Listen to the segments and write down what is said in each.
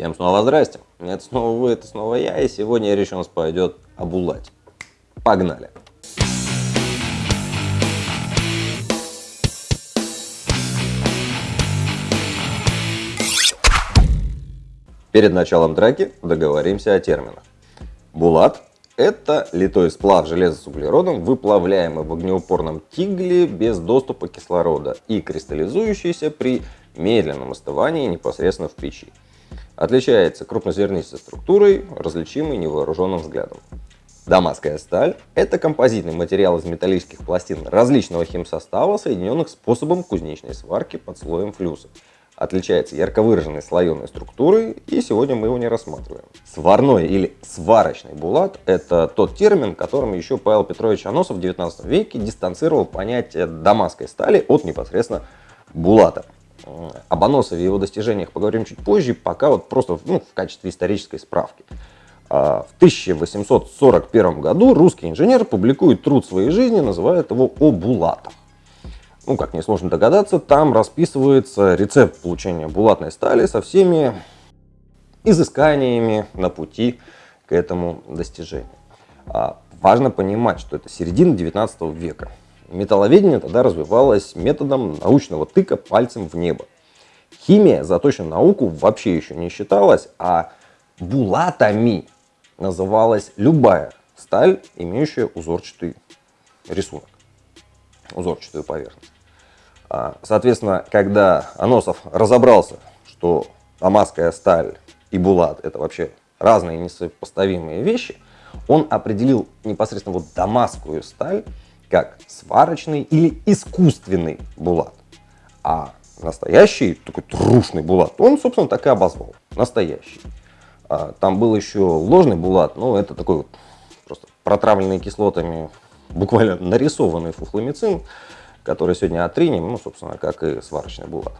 Всем снова здрасте. Это снова вы, это снова я, и сегодня речь у нас пойдет об Улате. Погнали. Перед началом драки договоримся о терминах. Булат – это литой сплав железа с углеродом, выплавляемый в огнеупорном тигле без доступа кислорода и кристаллизующийся при медленном остывании непосредственно в печи. Отличается крупнозернистой структурой, различимой невооруженным взглядом. Дамасская сталь – это композитный материал из металлических пластин различного химсостава, соединенных способом кузнечной сварки под слоем флюса – отличается ярко выраженной слоеной структурой, и сегодня мы его не рассматриваем. Сварной или сварочный булат – это тот термин, которым еще Павел Петрович Аносов в 19 веке дистанцировал понятие дамасской стали от непосредственно булата. Об Аносове и его достижениях поговорим чуть позже, пока вот просто ну, в качестве исторической справки. А, в 1841 году русский инженер публикует труд своей жизни, называет его «О булатах» ну, как несложно догадаться, там расписывается рецепт получения булатной стали со всеми изысканиями на пути к этому достижению. А важно понимать, что это середина 19 века. Металловедение тогда развивалось методом научного тыка пальцем в небо. Химия за точную науку вообще еще не считалась, а булатами называлась любая сталь, имеющая узорчатый рисунок узорчатую поверхность. А, соответственно, когда Аносов разобрался, что амазская сталь и булат это вообще разные несопоставимые вещи, он определил непосредственно вот дамасскую сталь как сварочный или искусственный булат. А настоящий, такой трушный булат, он, собственно, так и обозвал. Настоящий. А, там был еще ложный булат, но это такой вот просто протравленный кислотами буквально нарисованный фуфломицин, который сегодня отринем, ну, собственно, как и сварочный булат.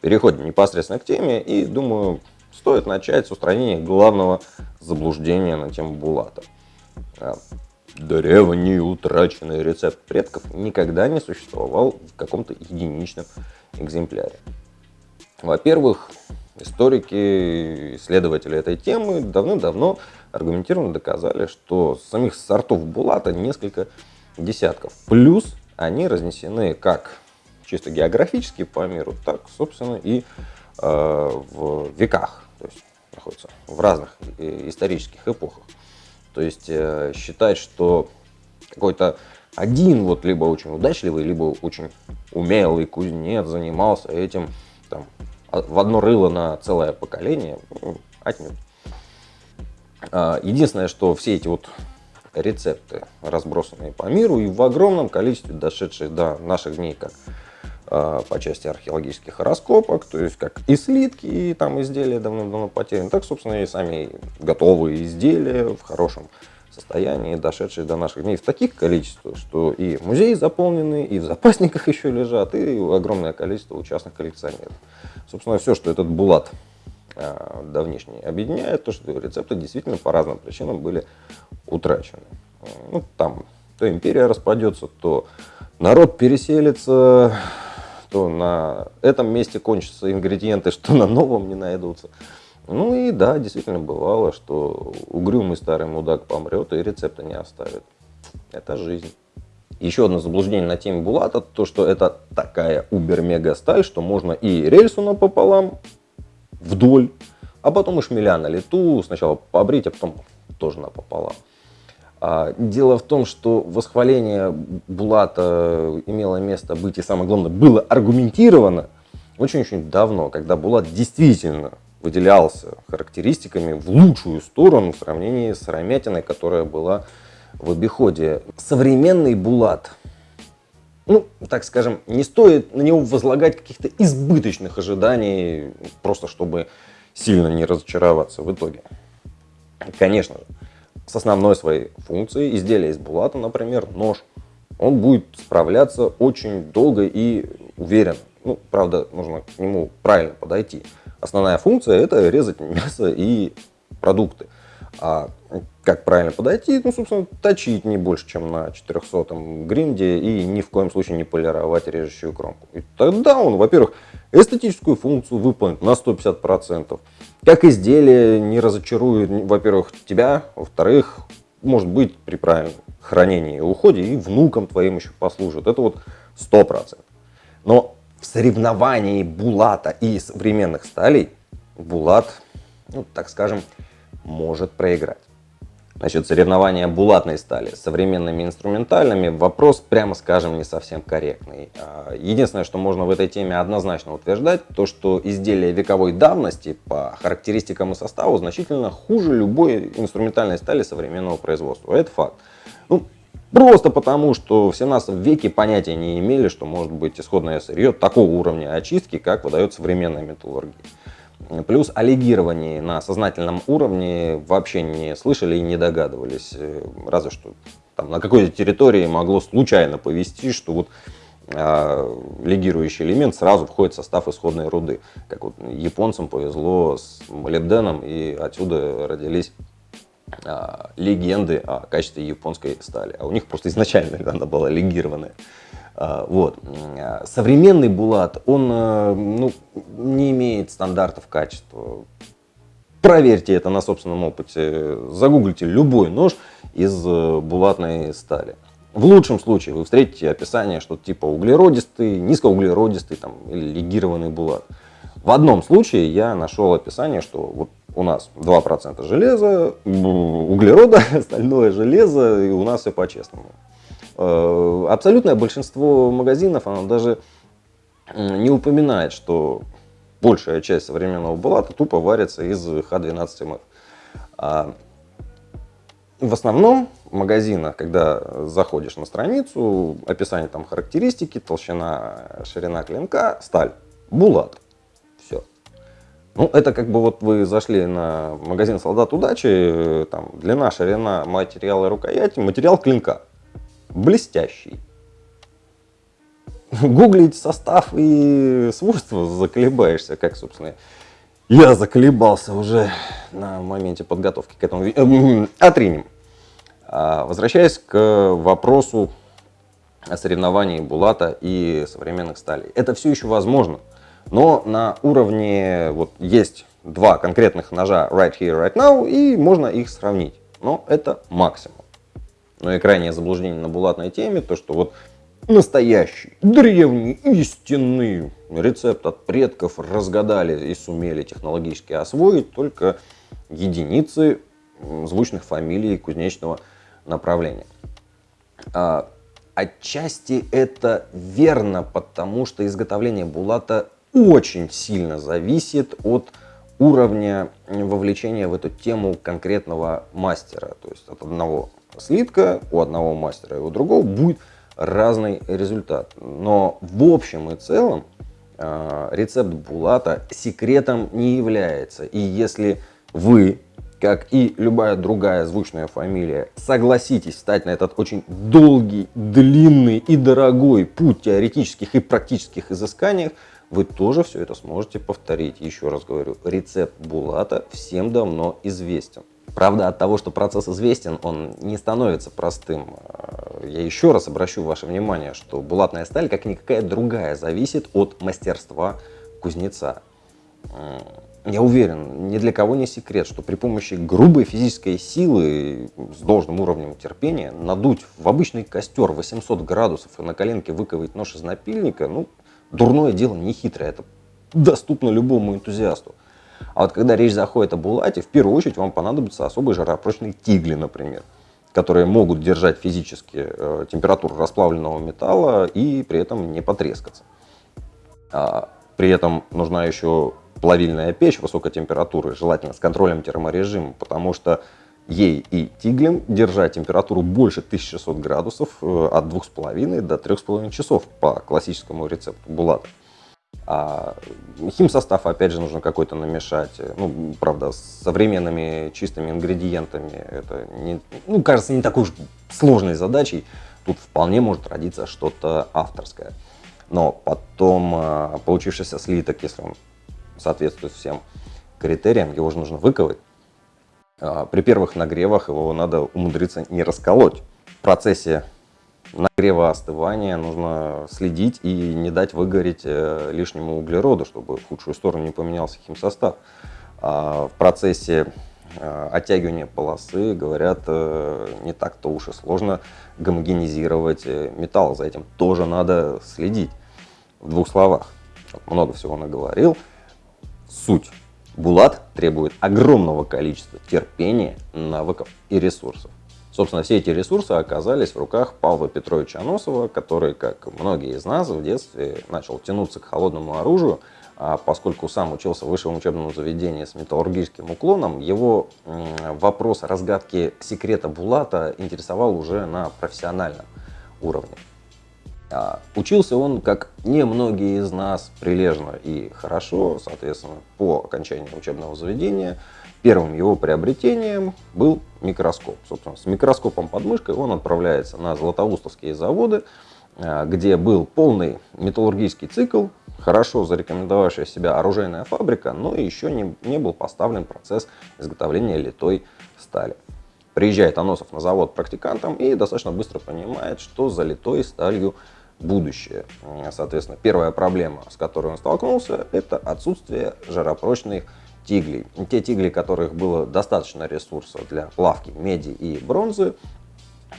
Переходим непосредственно к теме и, думаю, стоит начать с устранения главного заблуждения на тему булата. Древний утраченный рецепт предков никогда не существовал в каком-то единичном экземпляре. Во-первых, историки, исследователи этой темы давно-давно аргументированно доказали, что самих сортов булата несколько десятков. Плюс они разнесены как чисто географически по миру, так, собственно, и э, в веках. То есть находятся в разных э, исторических эпохах. То есть э, считать, что какой-то один вот либо очень удачливый, либо очень умелый кузнец занимался этим там, в одно рыло на целое поколение, ну, отнюдь. А, единственное, что все эти вот рецепты, разбросанные по миру и в огромном количестве дошедшие до наших дней, как а, по части археологических раскопок, то есть как и слитки, и там изделия давно-давно потеряны, так, собственно, и сами готовые изделия в хорошем состоянии, дошедшие до наших дней в таких количествах, что и музеи заполнены, и в запасниках еще лежат, и огромное количество участных коллекционеров. Собственно, все, что этот Булат а, давнишний объединяет, то, что рецепты действительно по разным причинам были утрачены. Ну, там то империя распадется, то народ переселится, то на этом месте кончатся ингредиенты, что на новом не найдутся. Ну и да, действительно бывало, что угрюмый старый мудак помрет и рецепта не оставит. Это жизнь. Еще одно заблуждение на теме Булата, то что это такая убер-мега сталь, что можно и рельсу напополам вдоль, а потом и шмеля на лету, сначала побрить, а потом тоже напополам. А, дело в том, что восхваление Булата имело место быть и самое главное было аргументировано очень-очень давно, когда Булат действительно выделялся характеристиками в лучшую сторону в сравнении с Ромятиной, которая была в обиходе. Современный Булат ну, так скажем, не стоит на него возлагать каких-то избыточных ожиданий, просто чтобы сильно не разочароваться в итоге. Конечно же, с основной своей функцией изделия из булата, например, нож, он будет справляться очень долго и уверенно. Ну, правда, нужно к нему правильно подойти. Основная функция это резать мясо и продукты. А как правильно подойти? Ну, собственно, точить не больше, чем на 400 гринде и ни в коем случае не полировать режущую кромку. И тогда он, во-первых, эстетическую функцию выполнит на 150%. Как изделие не разочарует, во-первых, тебя, во-вторых, может быть, при правильном хранении и уходе и внукам твоим еще послужит. Это вот 100%. Но в соревновании Булата и современных сталей Булат, ну, так скажем, может проиграть. Насчет соревнования булатной стали с современными инструментальными вопрос, прямо скажем, не совсем корректный. А, единственное, что можно в этой теме однозначно утверждать, то что изделия вековой давности по характеристикам и составу значительно хуже любой инструментальной стали современного производства. Это факт. Ну, просто потому, что в 17 веке понятия не имели, что может быть исходное сырье такого уровня очистки, как выдает современная металлургия. Плюс о легировании на сознательном уровне вообще не слышали и не догадывались. Э, разве что там, на какой-то территории могло случайно повести, что вот а, легирующий элемент сразу входит в состав исходной руды. Как вот японцам повезло с молибденом, и отсюда родились а, легенды о качестве японской стали. А у них просто изначально она была легированная. А, вот. Современный булат, он э, ну, не имеет стандартов качества. Проверьте это на собственном опыте. Загуглите любой нож из э, булатной стали. В лучшем случае вы встретите описание, что типа углеродистый, низкоуглеродистый там, или легированный булат. В одном случае я нашел описание, что вот у нас 2% железа, углерода, остальное железо, и у нас все по-честному. Э, абсолютное большинство магазинов, оно даже не упоминает, что большая часть современного булата тупо варится из Х12МФ. А в основном в магазинах, когда заходишь на страницу, описание там характеристики, толщина, ширина клинка, сталь, булат. Все. Ну, это как бы вот вы зашли на магазин «Солдат удачи», там длина, ширина, материалы рукояти, материал клинка блестящий. Гуглить состав и свойства заколебаешься, как, собственно, я заколебался уже на моменте подготовки к этому. Эм, отринем. А, возвращаясь к вопросу о соревновании Булата и современных сталей. Это все еще возможно, но на уровне, вот есть два конкретных ножа right here, right now, и можно их сравнить. Но это максимум. Но и крайнее заблуждение на булатной теме, то что вот настоящий, древний, истинный рецепт от предков разгадали и сумели технологически освоить только единицы звучных фамилий кузнечного направления. А, отчасти это верно, потому что изготовление булата очень сильно зависит от уровня вовлечения в эту тему конкретного мастера, то есть от одного слитка у одного мастера и у другого будет разный результат. Но в общем и целом э, рецепт Булата секретом не является. И если вы, как и любая другая звучная фамилия, согласитесь встать на этот очень долгий, длинный и дорогой путь теоретических и практических изысканиях, вы тоже все это сможете повторить. Еще раз говорю, рецепт Булата всем давно известен. Правда, от того, что процесс известен, он не становится простым. Я еще раз обращу ваше внимание, что булатная сталь, как никакая другая, зависит от мастерства кузнеца. Я уверен, ни для кого не секрет, что при помощи грубой физической силы с должным уровнем терпения надуть в обычный костер 800 градусов и на коленке выковать нож из напильника, ну, дурное дело не хитрое, это доступно любому энтузиасту. А вот когда речь заходит о булате, в первую очередь вам понадобятся особые жаропрочные тигли, например, которые могут держать физически э, температуру расплавленного металла и при этом не потрескаться. А, при этом нужна еще плавильная печь высокой температуры, желательно с контролем терморежима, потому что ей и тиглем держать температуру больше 1600 градусов э, от 2,5 до 3,5 часов по классическому рецепту булата. А химсостав, опять же, нужно какой-то намешать. Ну, правда, с современными чистыми ингредиентами это, не, ну, кажется, не такой уж сложной задачей. Тут вполне может родиться что-то авторское. Но потом получившийся слиток, если он соответствует всем критериям, его же нужно выковать. А, при первых нагревах его надо умудриться не расколоть. В процессе нагрева остывания нужно следить и не дать выгореть э, лишнему углероду, чтобы в худшую сторону не поменялся химсостав. А в процессе э, оттягивания полосы, говорят, э, не так-то уж и сложно гомогенизировать металл. За этим тоже надо следить. В двух словах, много всего наговорил. Суть. Булат требует огромного количества терпения, навыков и ресурсов. Собственно, все эти ресурсы оказались в руках Павла Петровича Аносова, который, как многие из нас, в детстве начал тянуться к холодному оружию, а поскольку сам учился в высшем учебном заведении с металлургическим уклоном, его вопрос разгадки секрета Булата интересовал уже на профессиональном уровне. А, учился он, как немногие из нас, прилежно и хорошо, соответственно, по окончании учебного заведения – Первым его приобретением был микроскоп. Собственно, с микроскопом под мышкой он отправляется на Златоустовские заводы, э, где был полный металлургический цикл, хорошо зарекомендовавшая себя оружейная фабрика, но еще не, не был поставлен процесс изготовления литой стали. Приезжает Аносов на завод практикантом и достаточно быстро понимает, что за литой сталью будущее. Соответственно, первая проблема, с которой он столкнулся, это отсутствие жаропрочных тиглей. Те тигли, которых было достаточно ресурсов для плавки меди и бронзы,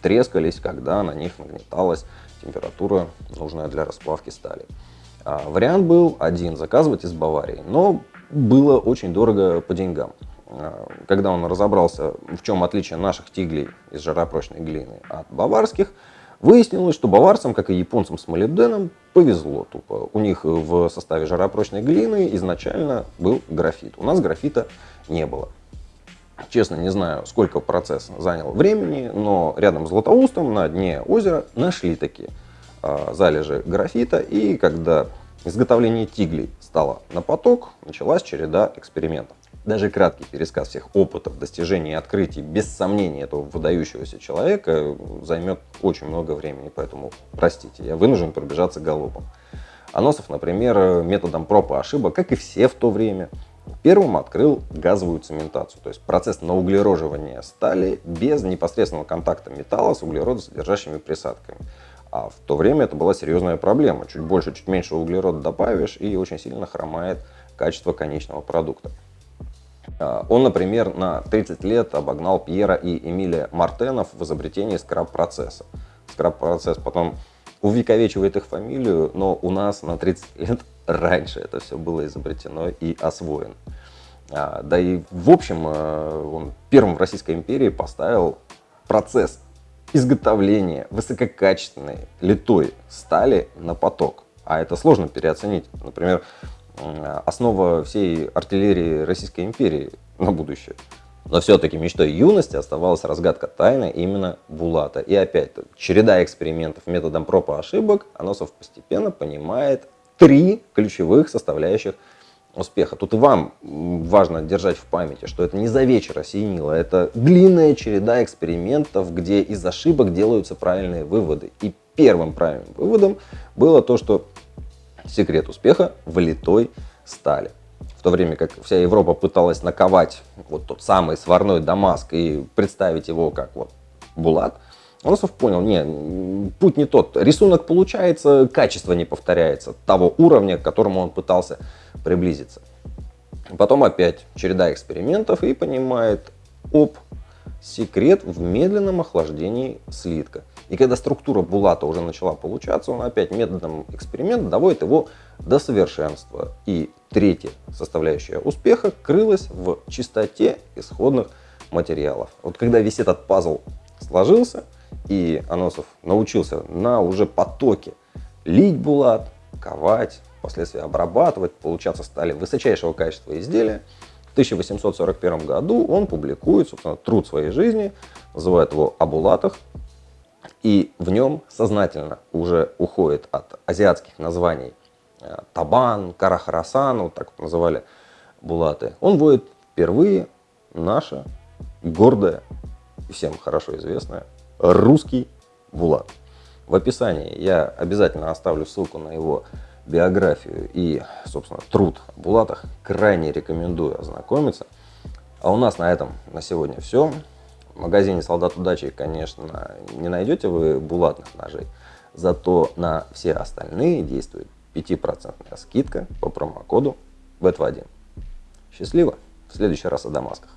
трескались, когда на них нагнеталась температура, нужная для расплавки стали. А, вариант был один, заказывать из Баварии, но было очень дорого по деньгам. А, когда он разобрался, в чем отличие наших тиглей из жаропрочной глины от баварских, Выяснилось, что баварцам, как и японцам с молибденом, повезло тупо. У них в составе жаропрочной глины изначально был графит. У нас графита не было. Честно, не знаю, сколько процесс занял времени, но рядом с Златоустом на дне озера нашли такие э, залежи графита. И когда изготовление тиглей стало на поток, началась череда экспериментов. Даже краткий пересказ всех опытов, достижений и открытий, без сомнения, этого выдающегося человека займет очень много времени, поэтому, простите, я вынужден пробежаться галопом. Аносов, например, методом проб и ошибок, как и все в то время, первым открыл газовую цементацию, то есть процесс науглероживания стали без непосредственного контакта металла с углеродосодержащими присадками. А в то время это была серьезная проблема. Чуть больше, чуть меньше углерода добавишь, и очень сильно хромает качество конечного продукта. А, он, например, на 30 лет обогнал Пьера и Эмилия Мартенов в изобретении скраб-процесса. Скраб-процесс потом увековечивает их фамилию, но у нас на 30 лет раньше это все было изобретено и освоено. А, да и в общем э, он первым в Российской империи поставил процесс изготовления высококачественной литой стали на поток. А это сложно переоценить. Например, основа всей артиллерии Российской империи на будущее. Но все-таки мечтой юности оставалась разгадка тайны именно Булата. И опять, череда экспериментов методом проб и ошибок, Аносов постепенно понимает три ключевых составляющих успеха. Тут и вам важно держать в памяти, что это не за вечер осенило, это длинная череда экспериментов, где из ошибок делаются правильные выводы. И первым правильным выводом было то, что секрет успеха в литой стали. В то время как вся Европа пыталась наковать вот тот самый сварной Дамаск и представить его как вот Булат, Аносов понял, не, путь не тот. Рисунок получается, качество не повторяется того уровня, к которому он пытался приблизиться. Потом опять череда экспериментов и понимает, оп, секрет в медленном охлаждении слитка. И когда структура булата уже начала получаться, он опять методом эксперимента доводит его до совершенства. И третья составляющая успеха крылась в чистоте исходных материалов. Вот когда весь этот пазл сложился, и Аносов научился на уже потоке лить булат, ковать, впоследствии обрабатывать, получаться стали высочайшего качества изделия, в 1841 году он публикует, собственно, труд своей жизни, называет его «О булатах», и в нем сознательно уже уходит от азиатских названий э, Табан, Карахарасан, вот так вот называли булаты. Он вводит впервые наше гордое и всем хорошо известное русский булат. В описании я обязательно оставлю ссылку на его биографию и, собственно, труд о булатах. Крайне рекомендую ознакомиться. А у нас на этом на сегодня все. В магазине «Солдат удачи», конечно, не найдете вы булатных ножей, зато на все остальные действует 5% скидка по промокоду БЭТ1. Счастливо! В следующий раз о Дамасках.